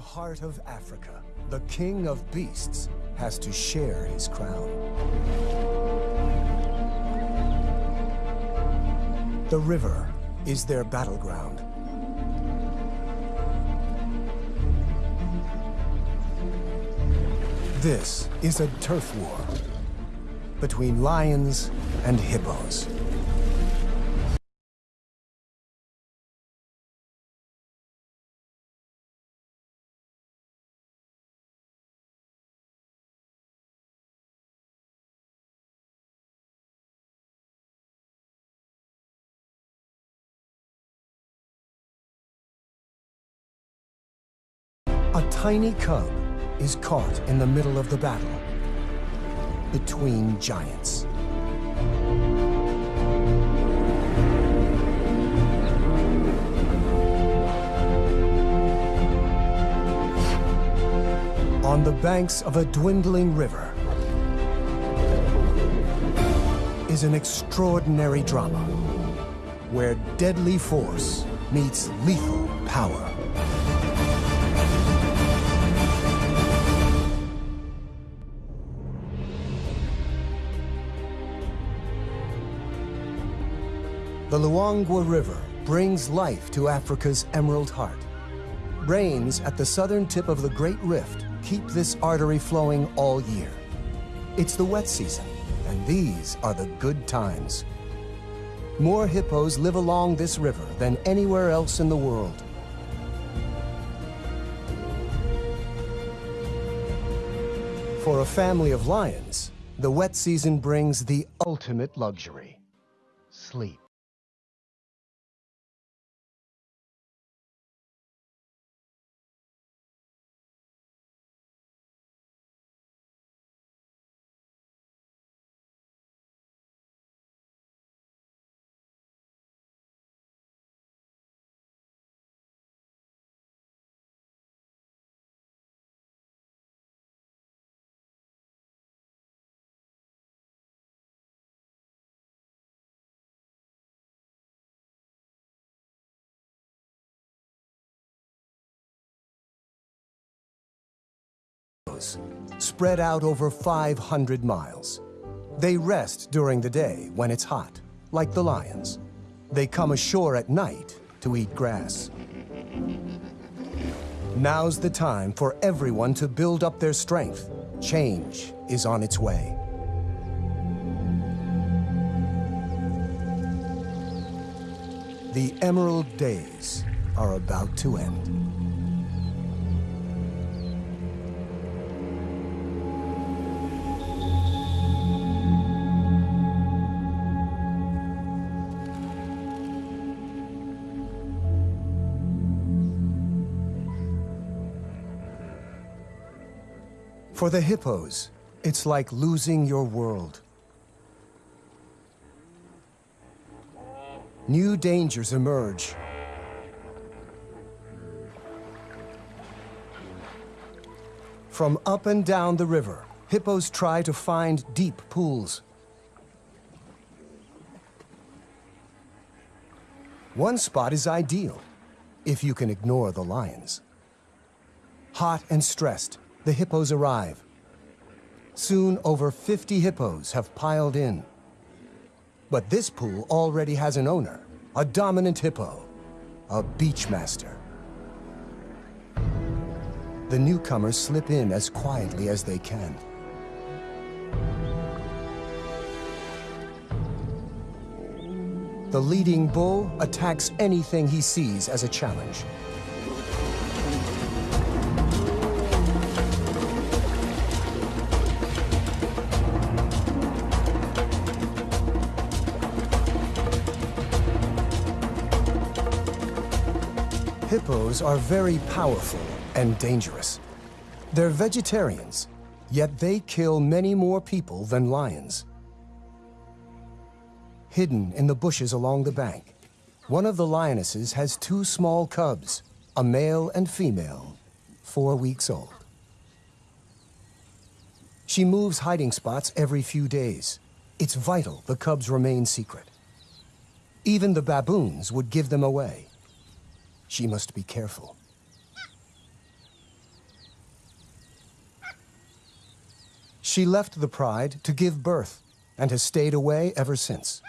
The heart of Africa, the king of beasts, has to share his crown. The river is their battleground. This is a turf war between lions and hippos. Tiny cub is caught in the middle of the battle between giants. On the banks of a dwindling river is an extraordinary drama where deadly force meets lethal power. The Luangwa River brings life to Africa's Emerald Heart. Rains at the southern tip of the Great Rift keep this artery flowing all year. It's the wet season, and these are the good times. More hippos live along this river than anywhere else in the world. For a family of lions, the wet season brings the ultimate luxury, sleep. Spread out over 500 miles. They rest during the day when it's hot, like the lions. They come ashore at night to eat grass. Now's the time for everyone to build up their strength. Change is on its way. The Emerald Days are about to end. For the hippos, it's like losing your world. New dangers emerge. From up and down the river, hippos try to find deep pools. One spot is ideal, if you can ignore the lions. Hot and stressed, the hippos arrive. Soon, over 50 hippos have piled in. But this pool already has an owner, a dominant hippo, a beachmaster. The newcomers slip in as quietly as they can. The leading bull attacks anything he sees as a challenge. Are very powerful and dangerous. They're vegetarians, yet they kill many more people than lions. Hidden in the bushes along the bank, one of the lionesses has two small cubs, a male and female, four weeks old. She moves hiding spots every few days. It's vital the cubs remain secret. Even the baboons would give them away. She must be careful. She left the pride to give birth and has stayed away ever since.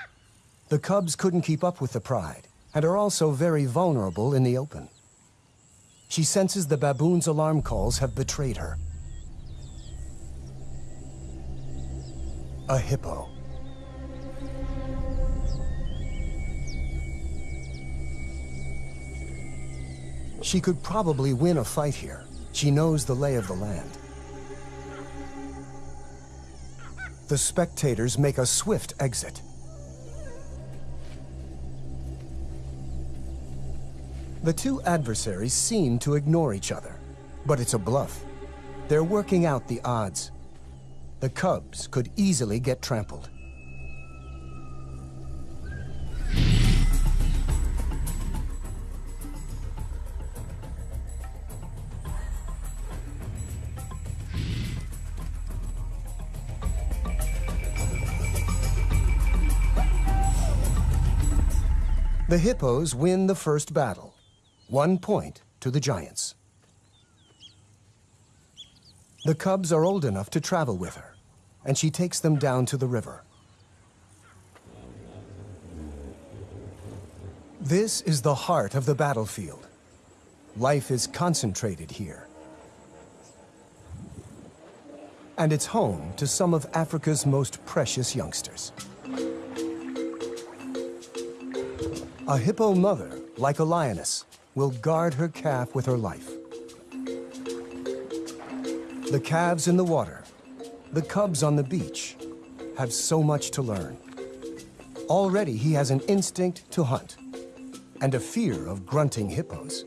The cubs couldn't keep up with the pride and are also very vulnerable in the open. She senses the baboon's alarm calls have betrayed her. A hippo. She could probably win a fight here. She knows the lay of the land. The spectators make a swift exit. The two adversaries seem to ignore each other, but it's a bluff. They're working out the odds. The cubs could easily get trampled. The Hippos win the first battle. One point to the Giants. The cubs are old enough to travel with her, and she takes them down to the river. This is the heart of the battlefield. Life is concentrated here. And it's home to some of Africa's most precious youngsters. A hippo mother, like a lioness, will guard her calf with her life. The calves in the water, the cubs on the beach, have so much to learn. Already he has an instinct to hunt and a fear of grunting hippos.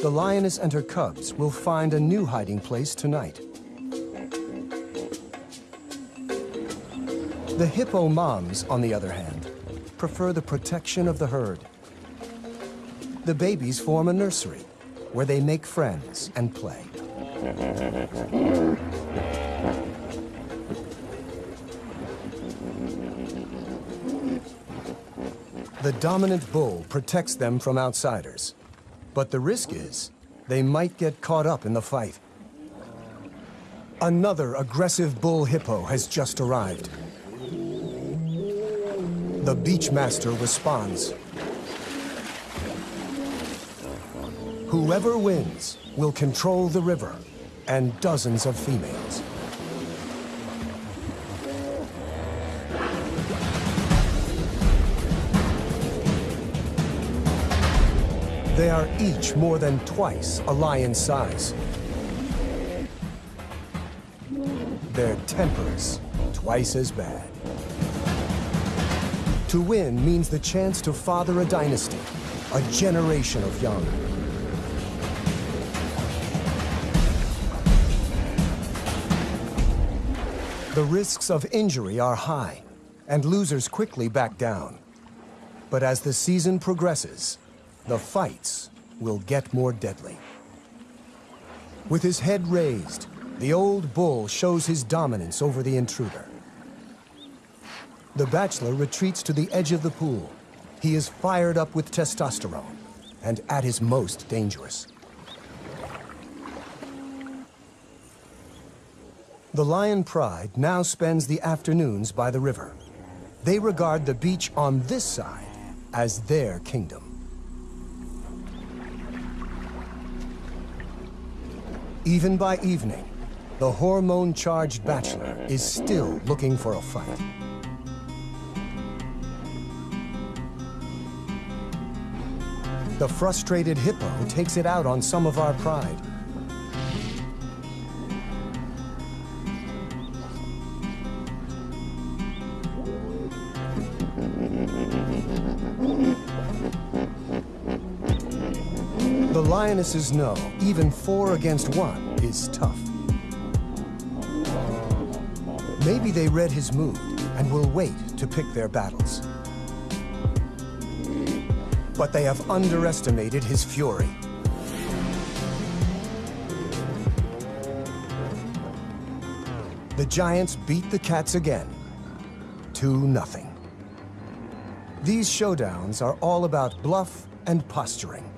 The lioness and her cubs will find a new hiding place tonight. The hippo moms, on the other hand, prefer the protection of the herd. The babies form a nursery where they make friends and play. The dominant bull protects them from outsiders. But the risk is they might get caught up in the fight. Another aggressive bull hippo has just arrived. The Beachmaster responds. Whoever wins will control the river and dozens of females. They are each more than twice a lion's size. Their tempers twice as bad. To win means the chance to father a dynasty, a generation of young. The risks of injury are high, and losers quickly back down. But as the season progresses, the fights will get more deadly. With his head raised, the old bull shows his dominance over the intruder. The bachelor retreats to the edge of the pool. He is fired up with testosterone and at his most dangerous. The Lion Pride now spends the afternoons by the river. They regard the beach on this side as their kingdom. Even by evening, the hormone-charged bachelor is still looking for a fight. The frustrated hippo takes it out on some of our pride. The lionesses know even four against one is tough. Maybe they read his mood and will wait to pick their battles but they have underestimated his fury. The Giants beat the Cats again, 2 nothing. These showdowns are all about bluff and posturing.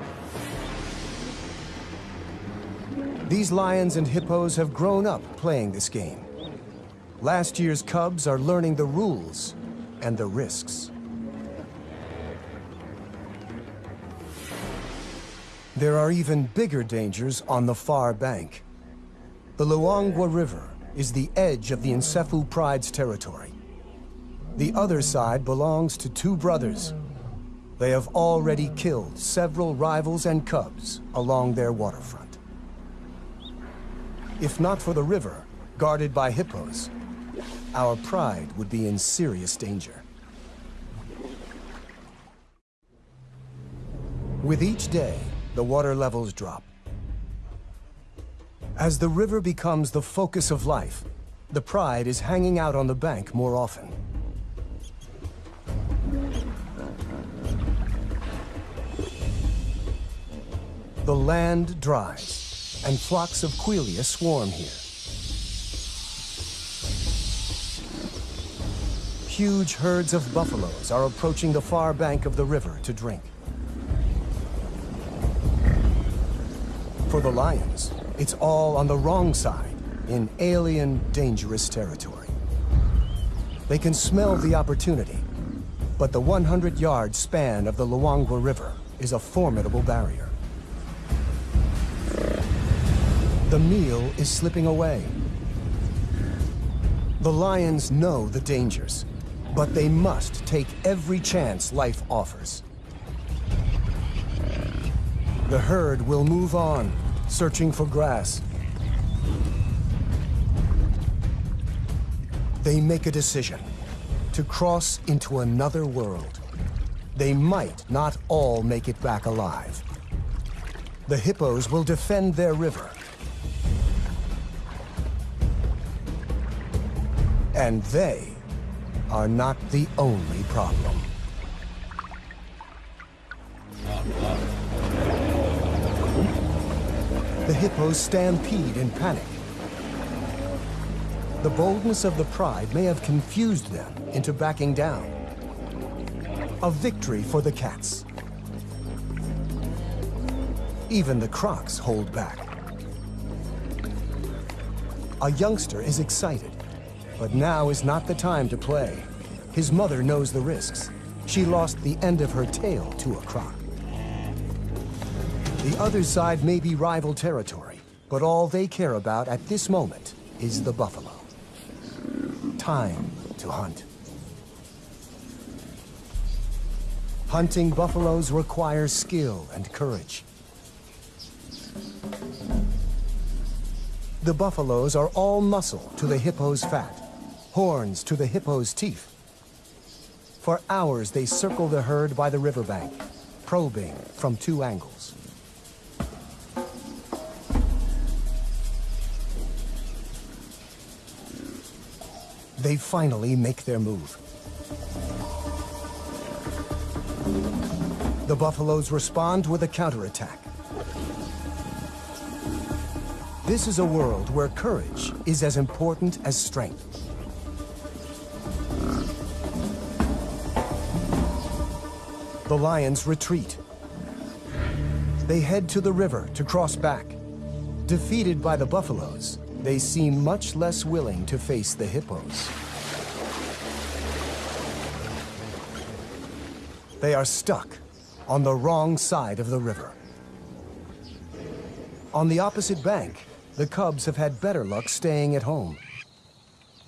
These lions and hippos have grown up playing this game. Last year's cubs are learning the rules and the risks. There are even bigger dangers on the far bank. The Luangwa River is the edge of the Nsefu Pride's territory. The other side belongs to two brothers. They have already killed several rivals and cubs along their waterfront. If not for the river, guarded by hippos, our pride would be in serious danger. With each day, the water levels drop. As the river becomes the focus of life, the pride is hanging out on the bank more often. The land dries, and flocks of quelea swarm here. Huge herds of buffaloes are approaching the far bank of the river to drink. For the lions, it's all on the wrong side, in alien, dangerous territory. They can smell the opportunity, but the 100-yard span of the Luangwa River is a formidable barrier. The meal is slipping away. The lions know the dangers, but they must take every chance life offers. The herd will move on, searching for grass. They make a decision to cross into another world. They might not all make it back alive. The hippos will defend their river. And they are not the only problem. The hippos stampede in panic. The boldness of the pride may have confused them into backing down. A victory for the cats. Even the crocs hold back. A youngster is excited, but now is not the time to play. His mother knows the risks. She lost the end of her tail to a croc. The other side may be rival territory, but all they care about at this moment is the buffalo. Time to hunt. Hunting buffaloes requires skill and courage. The buffaloes are all muscle to the hippo's fat, horns to the hippo's teeth. For hours they circle the herd by the riverbank, probing from two angles. They finally make their move. The buffaloes respond with a counterattack. This is a world where courage is as important as strength. The lions retreat. They head to the river to cross back. Defeated by the buffaloes, they seem much less willing to face the hippos. They are stuck on the wrong side of the river. On the opposite bank, the cubs have had better luck staying at home.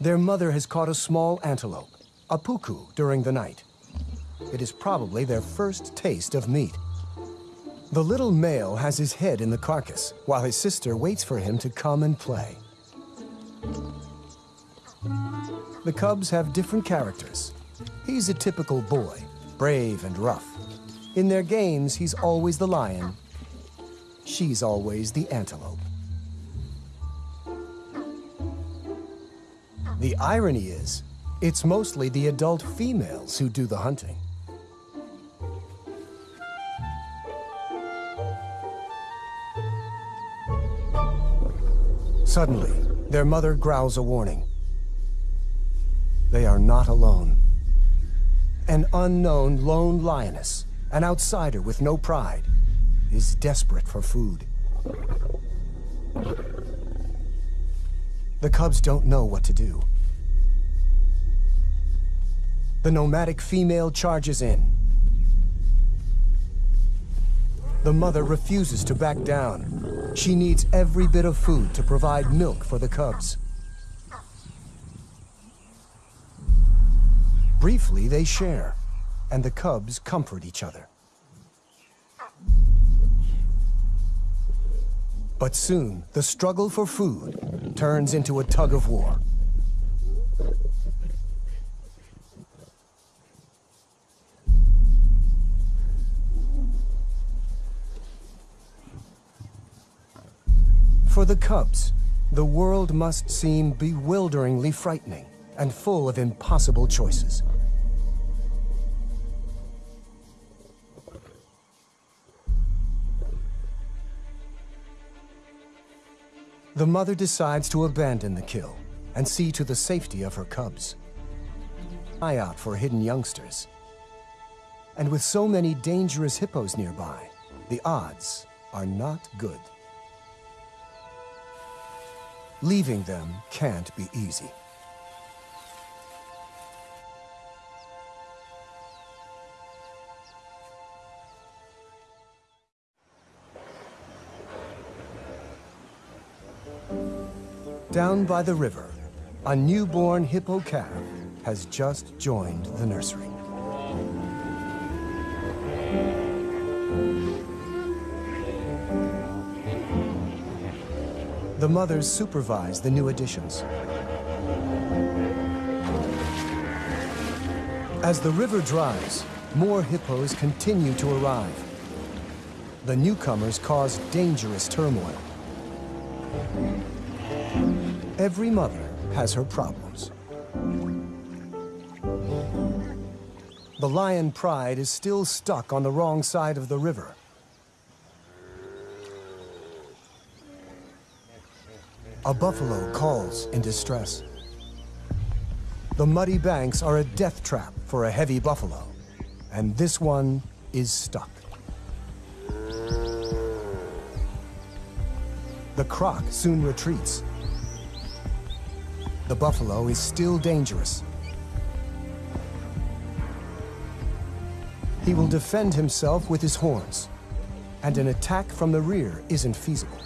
Their mother has caught a small antelope, a puku, during the night. It is probably their first taste of meat. The little male has his head in the carcass, while his sister waits for him to come and play. The Cubs have different characters. He's a typical boy, brave and rough. In their games, he's always the lion. She's always the antelope. The irony is, it's mostly the adult females who do the hunting. Suddenly, their mother growls a warning. They are not alone. An unknown lone lioness, an outsider with no pride, is desperate for food. The cubs don't know what to do. The nomadic female charges in. The mother refuses to back down. She needs every bit of food to provide milk for the cubs. Briefly, they share, and the cubs comfort each other. But soon, the struggle for food turns into a tug of war. For the cubs, the world must seem bewilderingly frightening and full of impossible choices. The mother decides to abandon the kill and see to the safety of her cubs. Eye out for hidden youngsters. And with so many dangerous hippos nearby, the odds are not good. Leaving them can't be easy. Down by the river, a newborn hippo calf has just joined the nursery. The mothers supervise the new additions. As the river dries, more hippos continue to arrive. The newcomers cause dangerous turmoil. Every mother has her problems. The lion pride is still stuck on the wrong side of the river. A buffalo calls in distress. The muddy banks are a death trap for a heavy buffalo, and this one is stuck. The croc soon retreats. The buffalo is still dangerous. He will defend himself with his horns, and an attack from the rear isn't feasible.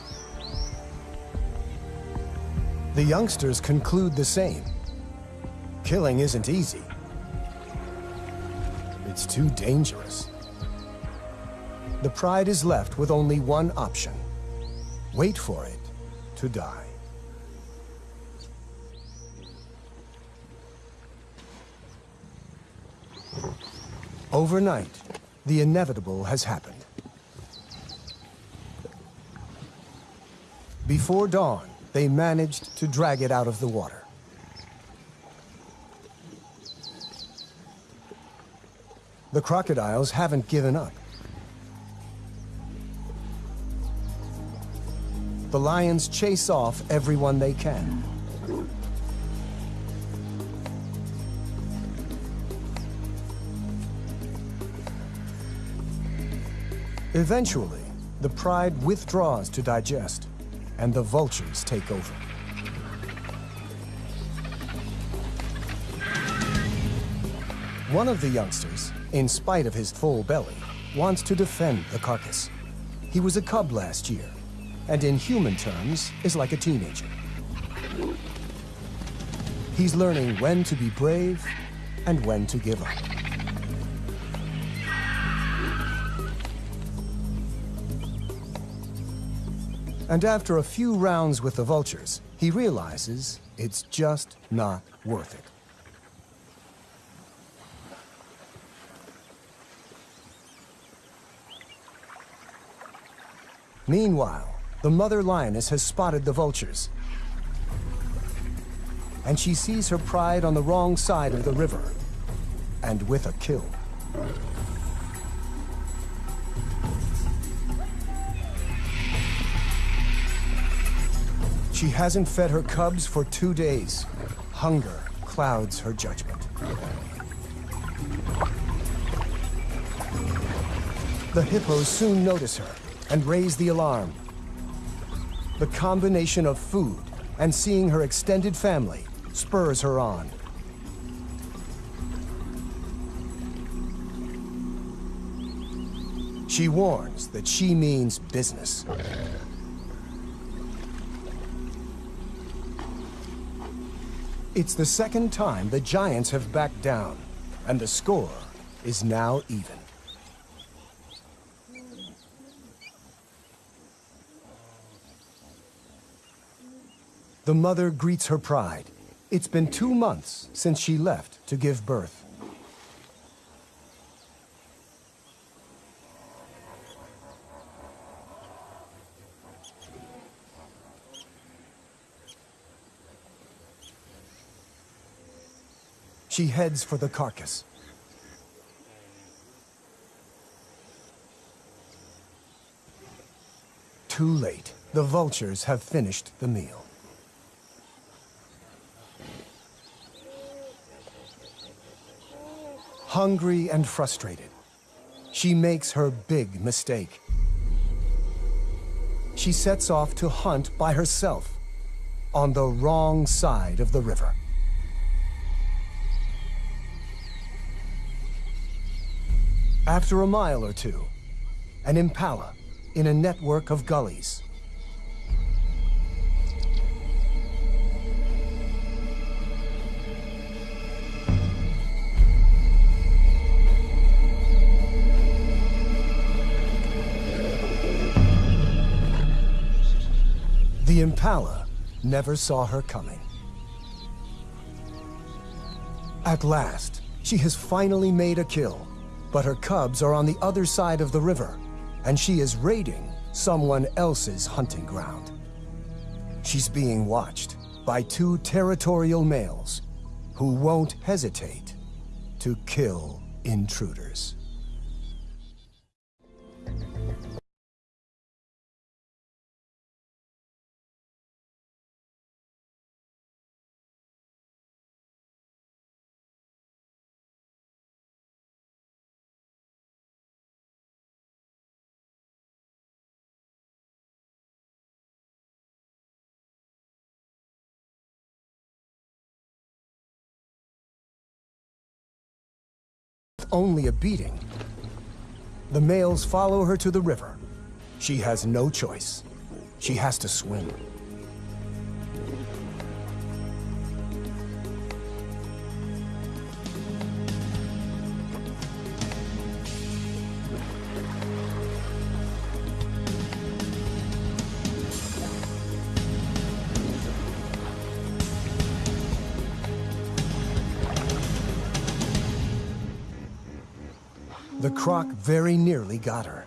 The youngsters conclude the same. Killing isn't easy. It's too dangerous. The pride is left with only one option. Wait for it to die. Overnight, the inevitable has happened. Before dawn, they managed to drag it out of the water. The crocodiles haven't given up. The lions chase off everyone they can. Eventually, the pride withdraws to digest, and the vultures take over. One of the youngsters, in spite of his full belly, wants to defend the carcass. He was a cub last year, and in human terms, is like a teenager. He's learning when to be brave and when to give up. And after a few rounds with the vultures, he realizes it's just not worth it. Meanwhile, the mother lioness has spotted the vultures. And she sees her pride on the wrong side of the river, and with a kill. She hasn't fed her cubs for two days. Hunger clouds her judgment. The hippos soon notice her and raise the alarm. The combination of food and seeing her extended family spurs her on. She warns that she means business. It's the second time the Giants have backed down, and the score is now even. The mother greets her pride. It's been two months since she left to give birth. She heads for the carcass. Too late. The vultures have finished the meal. Hungry and frustrated, she makes her big mistake. She sets off to hunt by herself on the wrong side of the river. After a mile or two, an impala in a network of gullies. The impala never saw her coming. At last, she has finally made a kill but her cubs are on the other side of the river, and she is raiding someone else's hunting ground. She's being watched by two territorial males who won't hesitate to kill intruders. Only a beating. The males follow her to the river. She has no choice. She has to swim. Very nearly got her.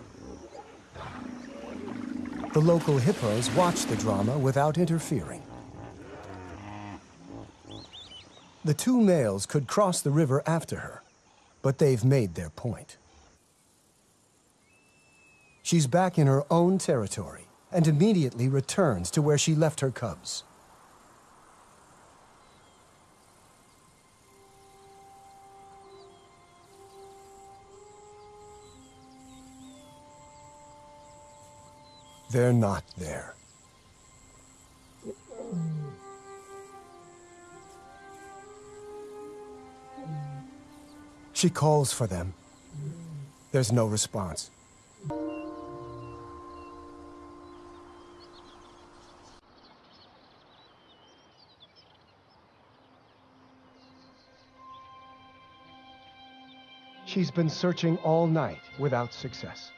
The local hippos watch the drama without interfering. The two males could cross the river after her, but they've made their point. She's back in her own territory and immediately returns to where she left her cubs. They're not there. She calls for them. There's no response. She's been searching all night without success.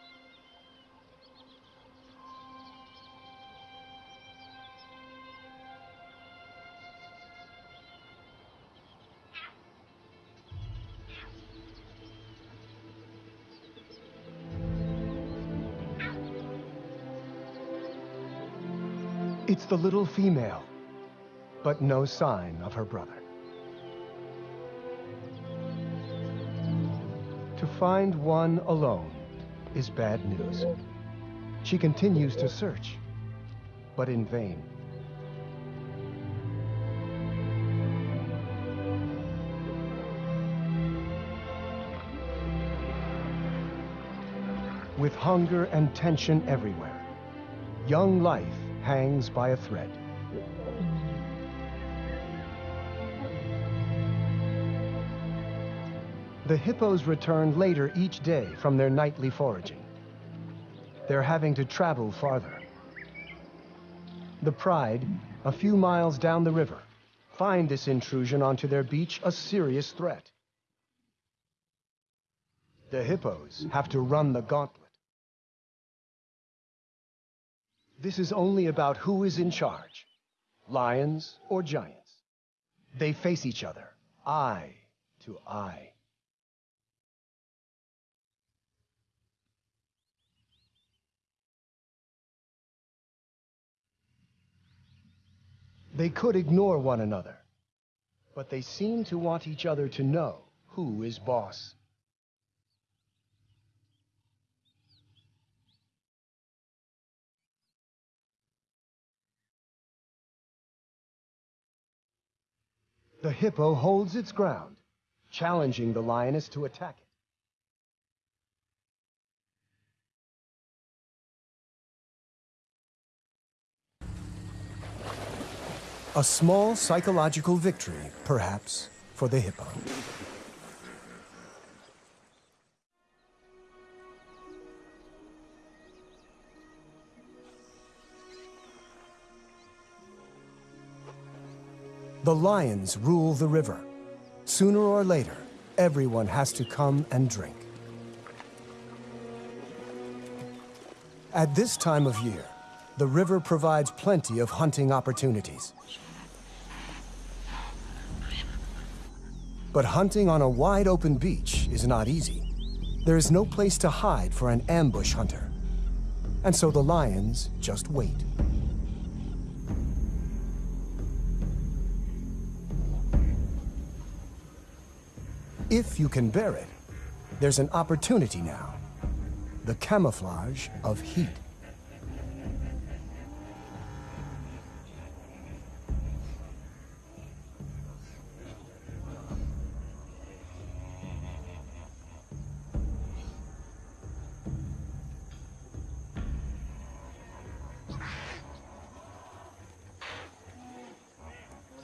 The little female, but no sign of her brother. To find one alone is bad news. She continues to search, but in vain. With hunger and tension everywhere, young life hangs by a thread. The hippos return later each day from their nightly foraging. They're having to travel farther. The Pride, a few miles down the river, find this intrusion onto their beach a serious threat. The hippos have to run the gauntlet. This is only about who is in charge, lions or giants. They face each other, eye to eye. They could ignore one another, but they seem to want each other to know who is boss. The hippo holds its ground, challenging the lioness to attack it. A small psychological victory, perhaps, for the hippo. The lions rule the river. Sooner or later, everyone has to come and drink. At this time of year, the river provides plenty of hunting opportunities. But hunting on a wide open beach is not easy. There is no place to hide for an ambush hunter. And so the lions just wait. If you can bear it, there's an opportunity now. The camouflage of heat.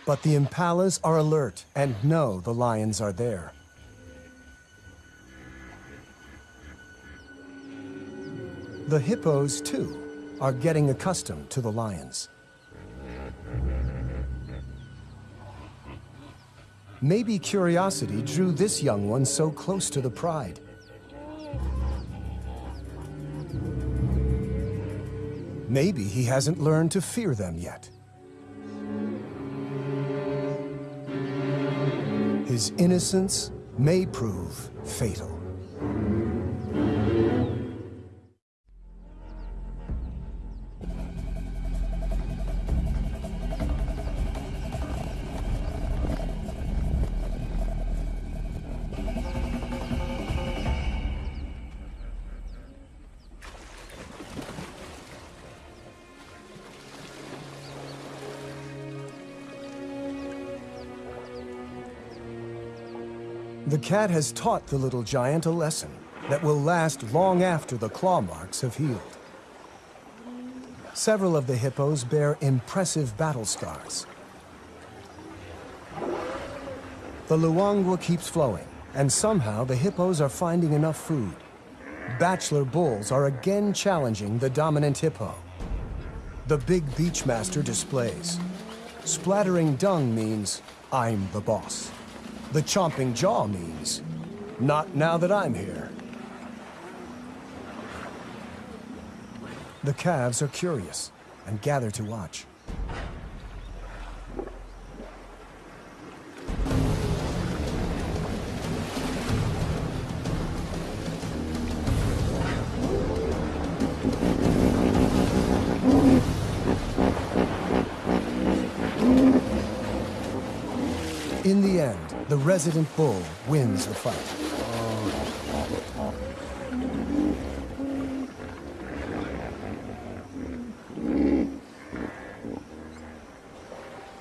But the impalas are alert and know the lions are there. The hippos, too, are getting accustomed to the lions. Maybe curiosity drew this young one so close to the pride. Maybe he hasn't learned to fear them yet. His innocence may prove fatal. Cat has taught the little giant a lesson that will last long after the claw marks have healed. Several of the hippos bear impressive battle scars. The Luangwa keeps flowing, and somehow the hippos are finding enough food. Bachelor bulls are again challenging the dominant hippo. The big beachmaster displays. Splattering dung means, I'm the boss. The chomping jaw means, not now that I'm here. The calves are curious and gather to watch. In the end, the resident bull wins the fight.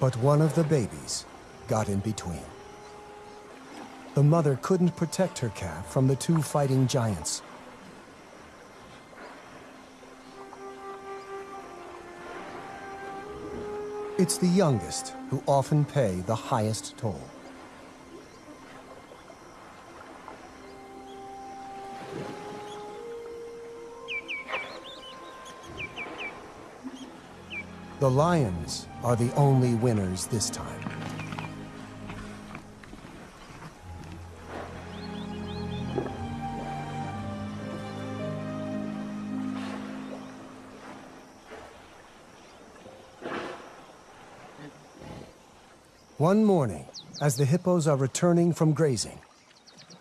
But one of the babies got in between. The mother couldn't protect her calf from the two fighting giants. It's the youngest who often pay the highest toll. The lions are the only winners this time. One morning, as the hippos are returning from grazing,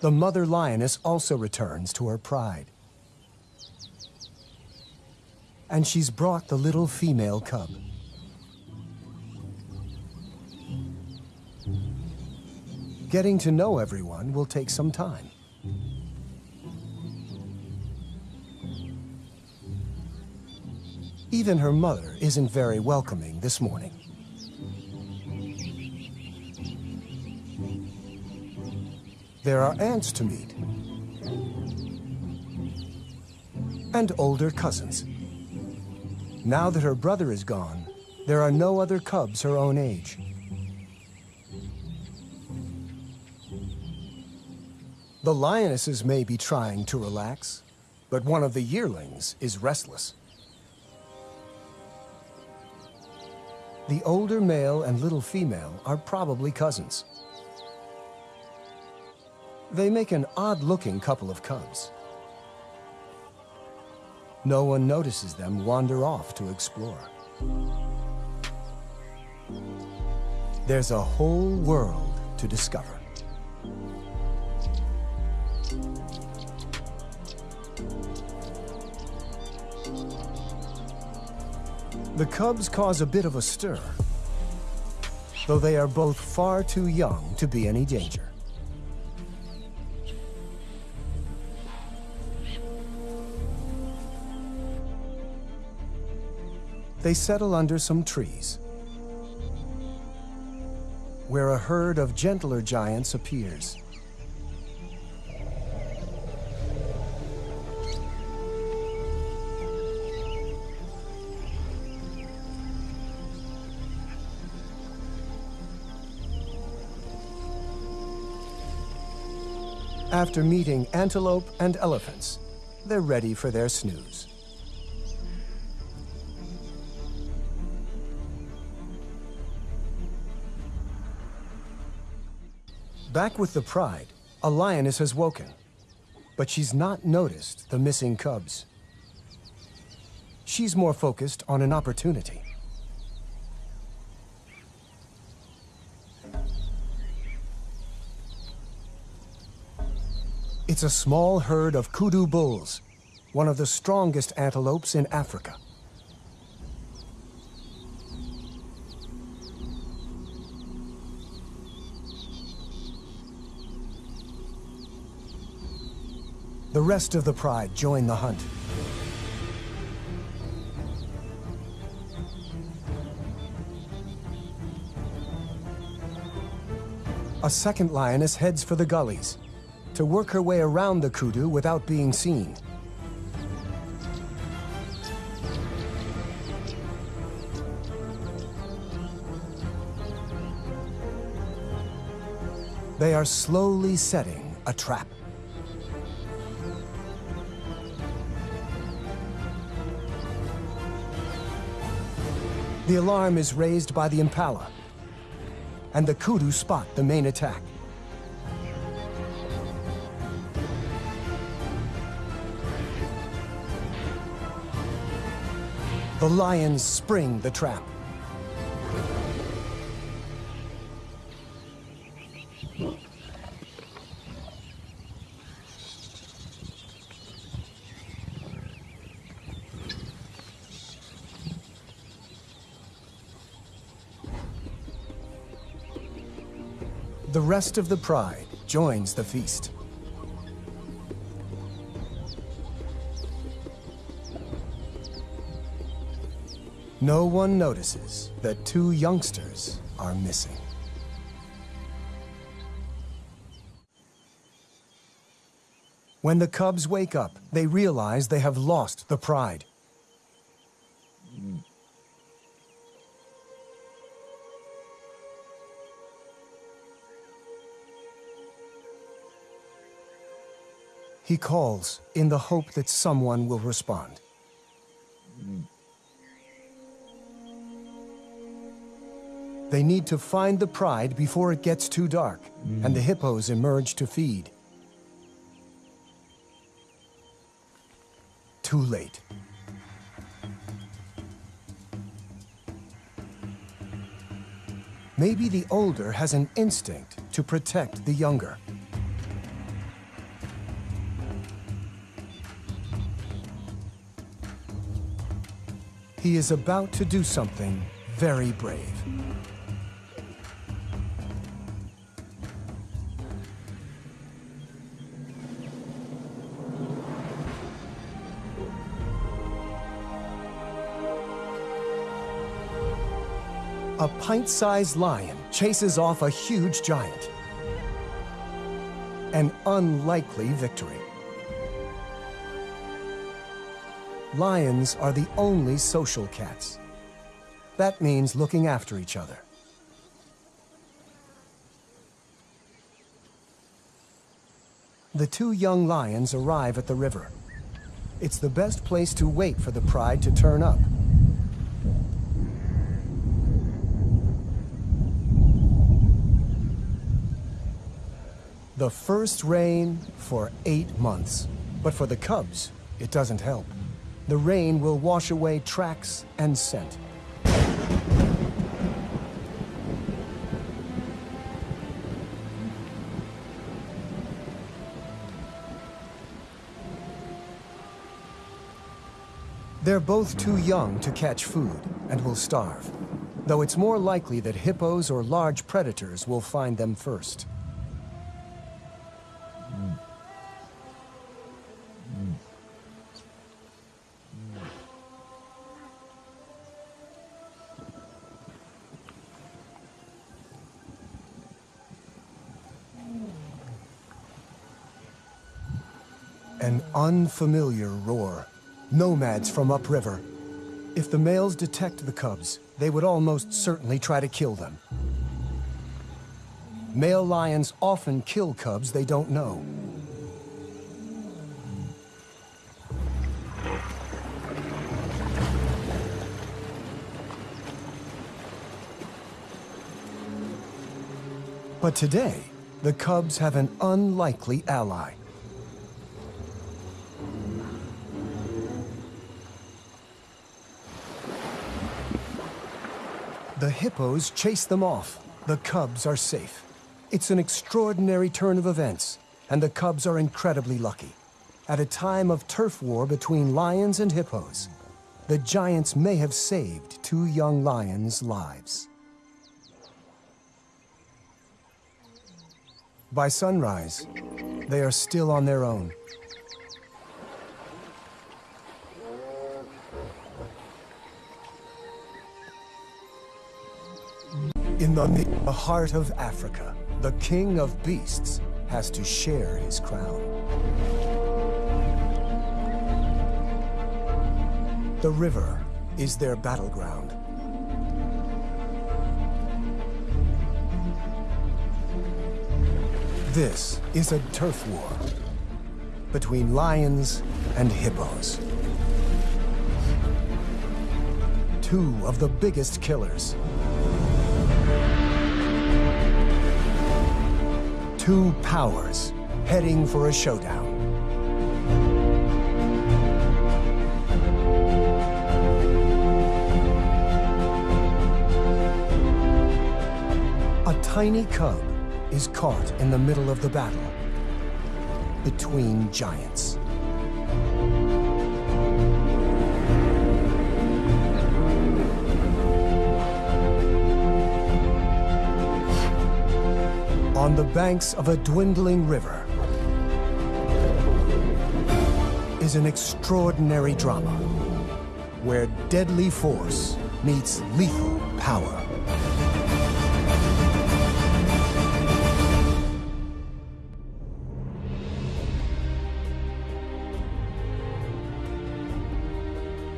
the mother lioness also returns to her pride. And she's brought the little female cub. Getting to know everyone will take some time. Even her mother isn't very welcoming this morning. There are aunts to meet. And older cousins. Now that her brother is gone, there are no other cubs her own age. The lionesses may be trying to relax, but one of the yearlings is restless. The older male and little female are probably cousins. They make an odd-looking couple of cubs. No one notices them wander off to explore. There's a whole world to discover. The cubs cause a bit of a stir, though they are both far too young to be any danger. They settle under some trees, where a herd of gentler giants appears. After meeting antelope and elephants, they're ready for their snooze. Back with the pride, a lioness has woken, but she's not noticed the missing cubs. She's more focused on an opportunity. It's a small herd of kudu bulls, one of the strongest antelopes in Africa. The rest of the pride join the hunt. A second lioness heads for the gullies to work her way around the kudu without being seen. They are slowly setting a trap. The alarm is raised by the Impala, and the Kudu spot the main attack. The lions spring the trap. The rest of the pride joins the feast. No one notices that two youngsters are missing. When the cubs wake up, they realize they have lost the pride. He calls in the hope that someone will respond. They need to find the pride before it gets too dark, and the hippos emerge to feed. Too late. Maybe the older has an instinct to protect the younger. He is about to do something very brave. A pint-sized lion chases off a huge giant. An unlikely victory. Lions are the only social cats. That means looking after each other. The two young lions arrive at the river. It's the best place to wait for the pride to turn up. The first rain for eight months. But for the cubs, it doesn't help. The rain will wash away tracks and scent. They're both too young to catch food and will starve, though it's more likely that hippos or large predators will find them first. Unfamiliar roar. Nomads from upriver. If the males detect the cubs, they would almost certainly try to kill them. Male lions often kill cubs they don't know. But today, the cubs have an unlikely ally. The hippos chase them off. The cubs are safe. It's an extraordinary turn of events, and the cubs are incredibly lucky. At a time of turf war between lions and hippos, the giants may have saved two young lions' lives. By sunrise, they are still on their own. In the, the heart of Africa, the king of beasts has to share his crown. The river is their battleground. This is a turf war between lions and hippos. Two of the biggest killers Two powers heading for a showdown. A tiny cub is caught in the middle of the battle between giants. On the banks of a dwindling river is an extraordinary drama where deadly force meets lethal power.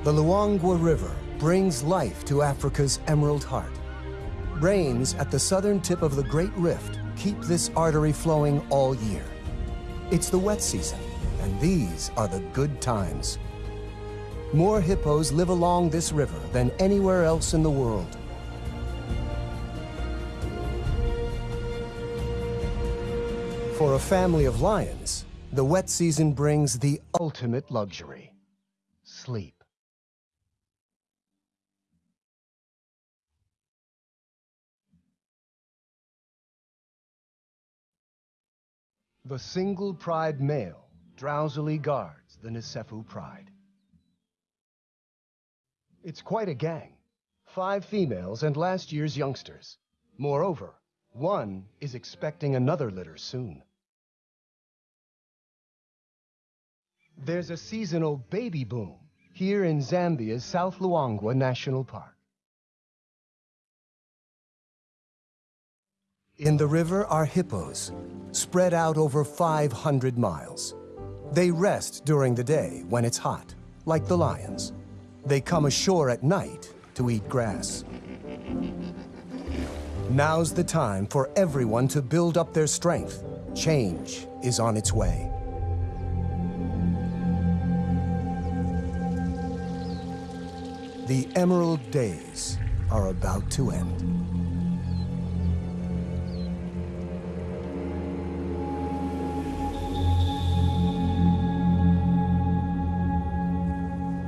The Luangwa River brings life to Africa's Emerald Heart. Rains at the southern tip of the Great Rift keep this artery flowing all year. It's the wet season, And these are the good times. More hippos live along this river than anywhere else in the world. For a family of lions, the wet season brings the ultimate luxury, sleep. The single pride male drowsily guards the Nsefu pride. It's quite a gang. Five females and last year's youngsters. Moreover, one is expecting another litter soon. There's a seasonal baby boom here in Zambia's South Luangwa National Park. In the river are hippos, spread out over 500 miles. They rest during the day when it's hot, like the lions. They come ashore at night to eat grass. Now's the time for everyone to build up their strength. Change is on its way. The Emerald Days are about to end.